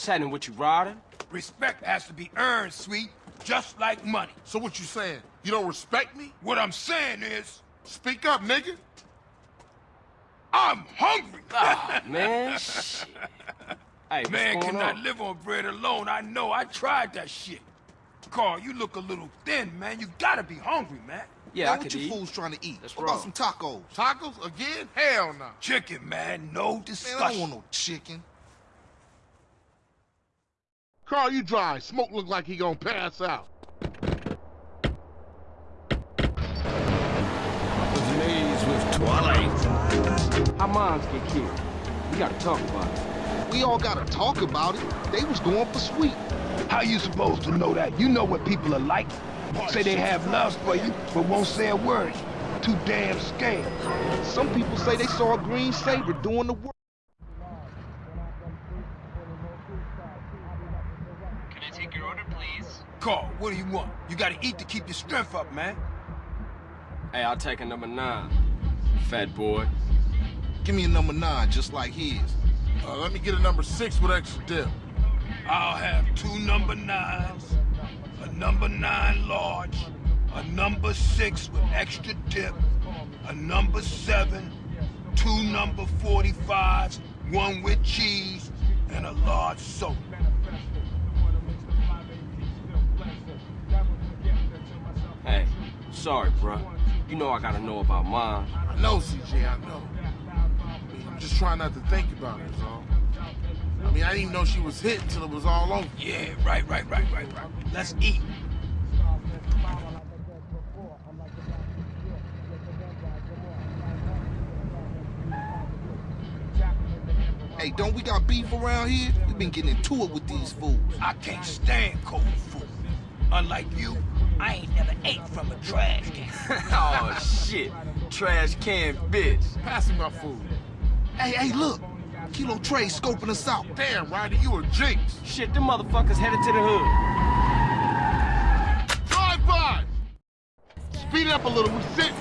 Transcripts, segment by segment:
What's happening with you, Ryder? Respect has to be earned, sweet, just like money. So what you saying? You don't respect me? What I'm saying is, Speak up, nigga. I'm hungry. Ah, man, shit. Hey, Man cannot on? live on bread alone. I know. I tried that shit. Carl, you look a little thin, man. You gotta be hungry, man. Yeah, Man, I what could you eat. fools trying to eat? That's what about some tacos? Tacos again? Hell no. Chicken, man. No Man, discussion. I don't want no chicken. Carl, you dry. Smoke look like he gonna pass out. Blaze with Twilight. How moms get killed? We gotta talk about it. We all gotta talk about it. They was going for sweet. How you supposed to know that? You know what people are like. Say they have love for you, but won't say a word. Too damn scared. Some people say they saw a green Sabre doing the work. Can I take your order, please? Carl, what do you want? You gotta eat to keep your strength up, man. Hey, I'll take a number nine. Fat boy. Give me a number nine, just like his. Uh, let me get a number six with extra dip. I'll have two number nines, a number nine large, a number six with extra dip, a number seven, two number 45s, one with cheese, and a large soda. Sorry, bruh. You know I gotta know about mom. I know, CJ, I know. I mean, I'm just trying not to think about it, is all. I mean, I didn't even know she was hit until it was all over. Yeah, right, right, right, right, right. Let's eat. Hey, don't we got beef around here? We've been getting into it with these fools. I can't stand cold food. Unlike you, I ain't never ate from a trash can. oh, shit. Trash can bitch. Pass me my food. Hey, hey, look. Kilo Trey scoping us out. Damn, Ryder, you a jinx. Shit, them motherfuckers headed to the hood. Drive by. Speed it up a little. We sit.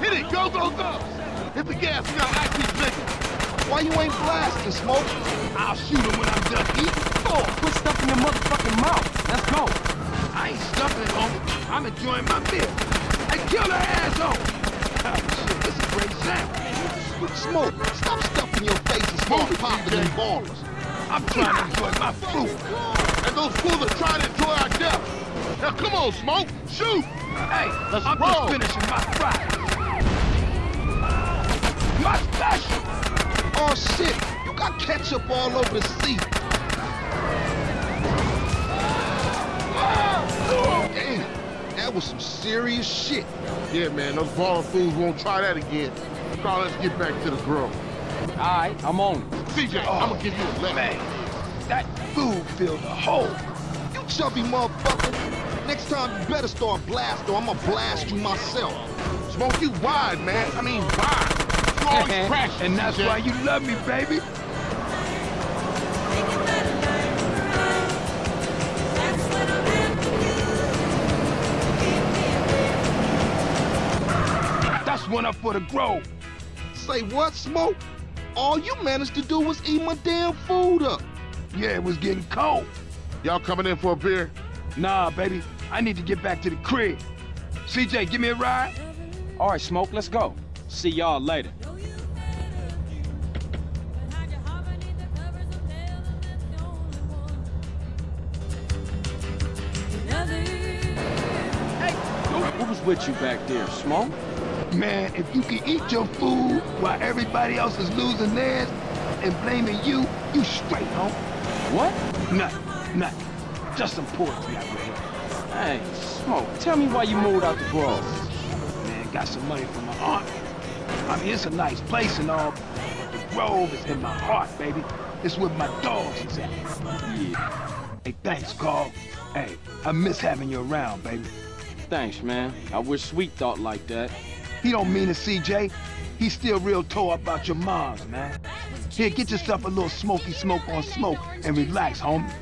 Hit it. Go, go, go. Hit the gas. We gotta act these niggas. Why you ain't blasting, Smoke? I'll shoot him when I'm done eating. Oh, quit stuffing your motherfucking mouth. Let's go. I ain't stuffing it, homie. I'm enjoying my meal. Hey, kill her asshole. Oh, shit, this is a great sandwich. Smoke, stop stuffing your face and Move it, popping them Ballas. I'm trying to enjoy my food. And those fools are trying to enjoy our death. Now, come on, Smoke. Shoot. Hey, Let's I'm roll. just finishing my fry. My special. Oh shit, you got ketchup all over the seat. That was some serious shit. Yeah, man, those Ballas fools won't try that again. Carl, let's get back to the grill. All right, I'm on it. CJ, oh, I'm gonna give you a left. Man, that food filled a hole. You chubby motherfucker. Next time you better start blast or I'ma blast you myself. Smoke you wide, man. I mean, wide. You always crashing, And that's CJ. why you love me, baby. One up for the grove. Say what, Smoke? All you managed to do was eat my damn food up. Yeah, it was getting cold. Y'all coming in for a beer? Nah, baby, I need to get back to the crib. CJ, give me a ride. All right, Smoke, let's go. See y'all later. Who was with you back there, Smoke? Man, if you can eat your food while everybody else is losing theirs and blaming you, you straight, home. What? Nothing, nothing. Just some poetry I read. Hey, Smoke, tell me why you moved out the Grove. Man, got some money from my aunt. I mean, it's a nice place and all, but the Grove is in my heart, baby. It's where my dogs is at. Yeah. Hey, thanks, Carl. Hey, I miss having you around, baby. Thanks, man. I wish Sweet thought like that. He don't mean it, CJ. He's still real tore about your moms, man. Here, get yourself a little smoky smoke on smoke and relax, homie.